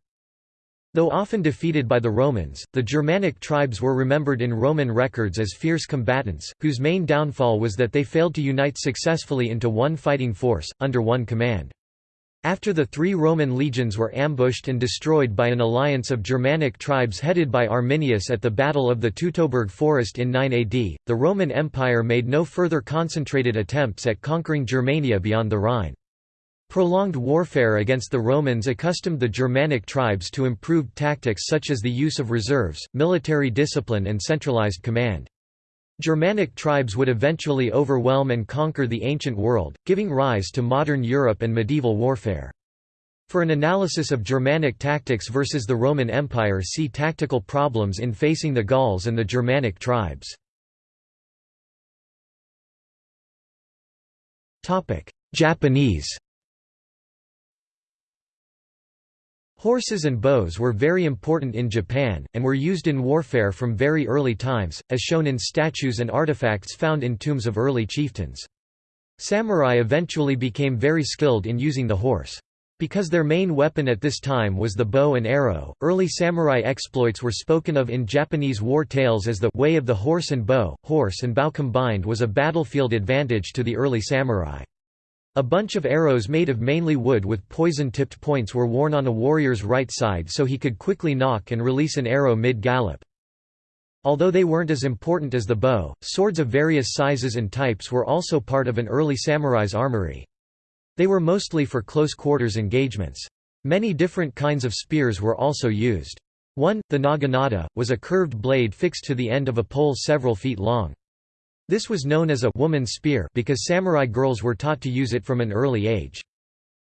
Though often defeated by the Romans, the Germanic tribes were remembered in Roman records as fierce combatants, whose main downfall was that they failed to unite successfully into one fighting force, under one command. After the three Roman legions were ambushed and destroyed by an alliance of Germanic tribes headed by Arminius at the Battle of the Teutoburg Forest in 9 AD, the Roman Empire made no further concentrated attempts at conquering Germania beyond the Rhine. Prolonged warfare against the Romans accustomed the Germanic tribes to improved tactics such as the use of reserves, military discipline and centralized command. Germanic tribes would eventually overwhelm and conquer the ancient world, giving rise to modern Europe and medieval warfare. For an analysis of Germanic tactics versus the Roman Empire see tactical problems in facing the Gauls and the Germanic tribes. Japanese Horses and bows were very important in Japan, and were used in warfare from very early times, as shown in statues and artifacts found in tombs of early chieftains. Samurai eventually became very skilled in using the horse. Because their main weapon at this time was the bow and arrow, early samurai exploits were spoken of in Japanese war tales as the way of the horse and bow. Horse and bow combined was a battlefield advantage to the early samurai. A bunch of arrows made of mainly wood with poison-tipped points were worn on a warrior's right side so he could quickly nock and release an arrow mid-gallop. Although they weren't as important as the bow, swords of various sizes and types were also part of an early samurai's armory. They were mostly for close quarters engagements. Many different kinds of spears were also used. One, the naginata, was a curved blade fixed to the end of a pole several feet long. This was known as a woman's spear because samurai girls were taught to use it from an early age.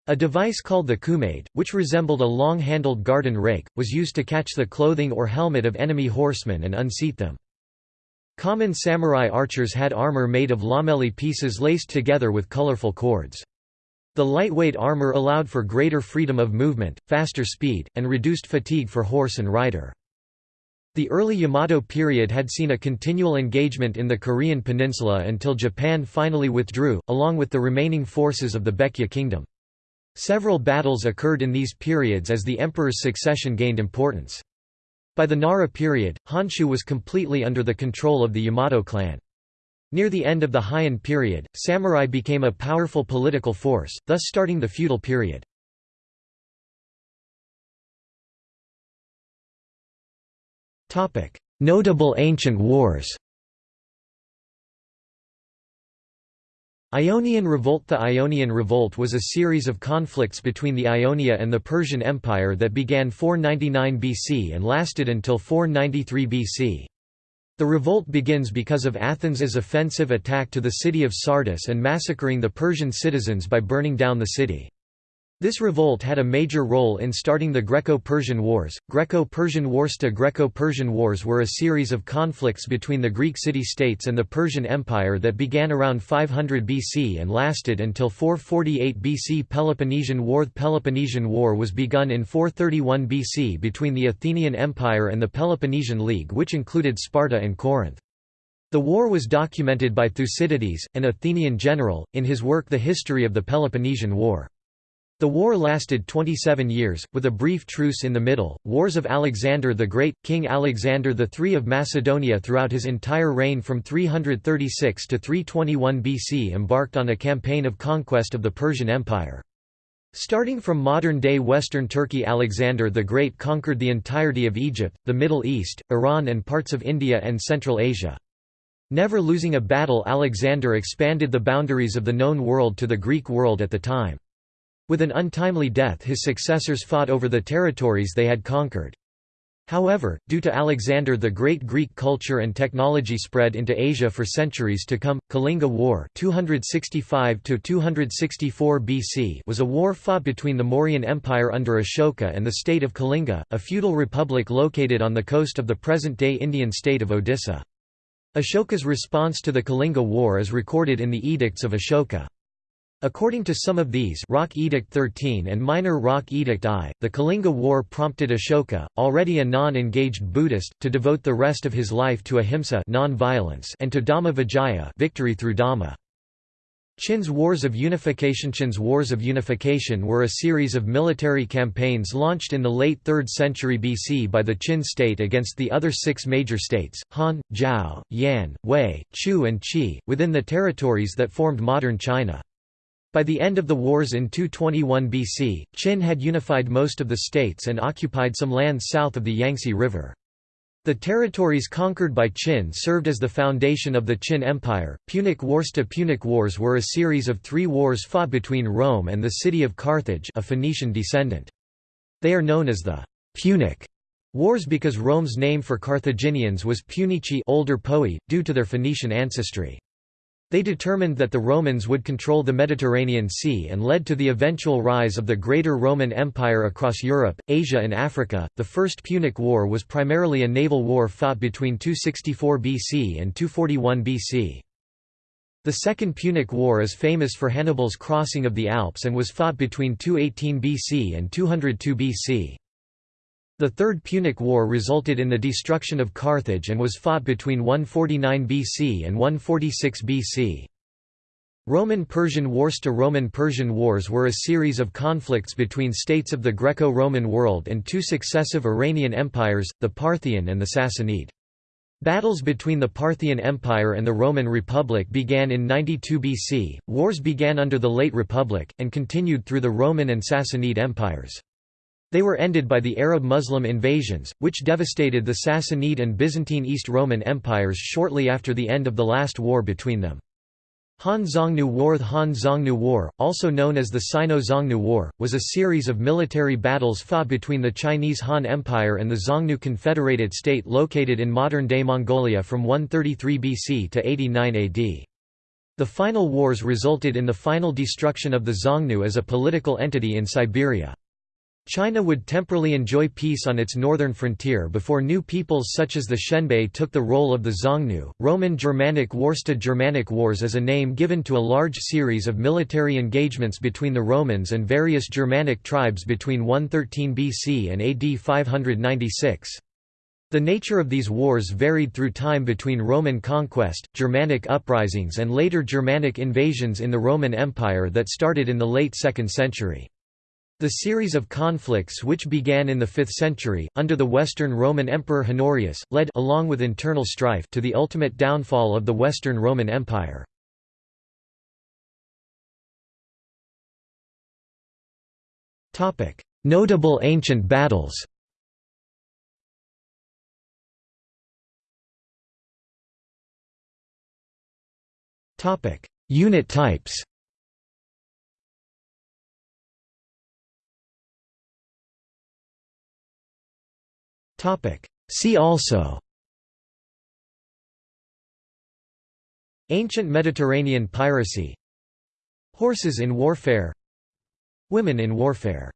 A device called the kumade, which resembled a long-handled garden rake, was used to catch the clothing or helmet of enemy horsemen and unseat them. Common samurai archers had armor made of lamellae pieces laced together with colorful cords. The lightweight armor allowed for greater freedom of movement, faster speed, and reduced fatigue for horse and rider. The early Yamato period had seen a continual engagement in the Korean peninsula until Japan finally withdrew, along with the remaining forces of the Baekje kingdom. Several battles occurred in these periods as the emperor's succession gained importance. By the Nara period, Honshu was completely under the control of the Yamato clan. Near the end of the Heian period, samurai became a powerful political force, thus starting the feudal period. Notable ancient wars Ionian Revolt The Ionian Revolt was a series of conflicts between the Ionia and the Persian Empire that began 499 BC and lasted until 493 BC. The revolt begins because of Athens' offensive attack to the city of Sardis and massacring the Persian citizens by burning down the city. This revolt had a major role in starting the Greco-Persian Wars. Greco-Persian Wars The Greco-Persian Wars were a series of conflicts between the Greek city-states and the Persian Empire that began around 500 BC and lasted until 448 BC Peloponnesian War The Peloponnesian War was begun in 431 BC between the Athenian Empire and the Peloponnesian League which included Sparta and Corinth. The war was documented by Thucydides, an Athenian general, in his work The History of the Peloponnesian War. The war lasted 27 years, with a brief truce in the middle. Wars of Alexander the Great King Alexander III of Macedonia throughout his entire reign from 336 to 321 BC embarked on a campaign of conquest of the Persian Empire. Starting from modern-day western Turkey Alexander the Great conquered the entirety of Egypt, the Middle East, Iran and parts of India and Central Asia. Never losing a battle Alexander expanded the boundaries of the known world to the Greek world at the time. With an untimely death his successors fought over the territories they had conquered. However, due to Alexander the Great Greek culture and technology spread into Asia for centuries to come. Kalinga War 265 BC was a war fought between the Mauryan Empire under Ashoka and the state of Kalinga, a feudal republic located on the coast of the present-day Indian state of Odisha. Ashoka's response to the Kalinga War is recorded in the Edicts of Ashoka. According to some of these Rock Edict 13 and Minor Rock Edict I, the Kalinga War prompted Ashoka, already a non-engaged Buddhist, to devote the rest of his life to ahimsa and to Dhamma Vijaya victory through Dhamma. Qin's Wars of Unification Qin's Wars of Unification were a series of military campaigns launched in the late 3rd century BC by the Qin state against the other six major states, Han, Zhao, Yan, Wei, Chu and Qi, within the territories that formed modern China. By the end of the wars in 221 BC, Qin had unified most of the states and occupied some lands south of the Yangtze River. The territories conquered by Qin served as the foundation of the Qin Empire. Punic Wars to Punic Wars were a series of three wars fought between Rome and the city of Carthage, a Phoenician descendant. They are known as the Punic Wars because Rome's name for Carthaginians was Punici older Poi, due to their Phoenician ancestry. They determined that the Romans would control the Mediterranean Sea and led to the eventual rise of the Greater Roman Empire across Europe, Asia, and Africa. The First Punic War was primarily a naval war fought between 264 BC and 241 BC. The Second Punic War is famous for Hannibal's crossing of the Alps and was fought between 218 BC and 202 BC. The Third Punic War resulted in the destruction of Carthage and was fought between 149 BC and 146 BC. Roman-Persian Wars to Roman-Persian Wars were a series of conflicts between states of the Greco-Roman world and two successive Iranian empires, the Parthian and the Sassanid. Battles between the Parthian Empire and the Roman Republic began in 92 BC, wars began under the Late Republic, and continued through the Roman and Sassanid empires. They were ended by the Arab-Muslim invasions, which devastated the Sassanid and Byzantine East Roman empires shortly after the end of the last war between them. Han Xiongnu War The Han Xiongnu War, also known as the Sino-Xiongnu War, was a series of military battles fought between the Chinese Han Empire and the Xiongnu Confederated State located in modern-day Mongolia from 133 BC to 89 AD. The final wars resulted in the final destruction of the Xiongnu as a political entity in Siberia. China would temporarily enjoy peace on its northern frontier before new peoples such as the Xianbei took the role of the Xiongnu. Roman Germanic Wars to Germanic Wars is a name given to a large series of military engagements between the Romans and various Germanic tribes between 113 BC and AD 596. The nature of these wars varied through time between Roman conquest, Germanic uprisings and later Germanic invasions in the Roman Empire that started in the late 2nd century. The series of conflicts which began in the 5th century, under the Western Roman Emperor Honorius, led along with internal strife to the ultimate downfall of the Western Roman Empire. Notable ancient battles Unit types See also. Ancient Mediterranean piracy. Horses in warfare. Women in warfare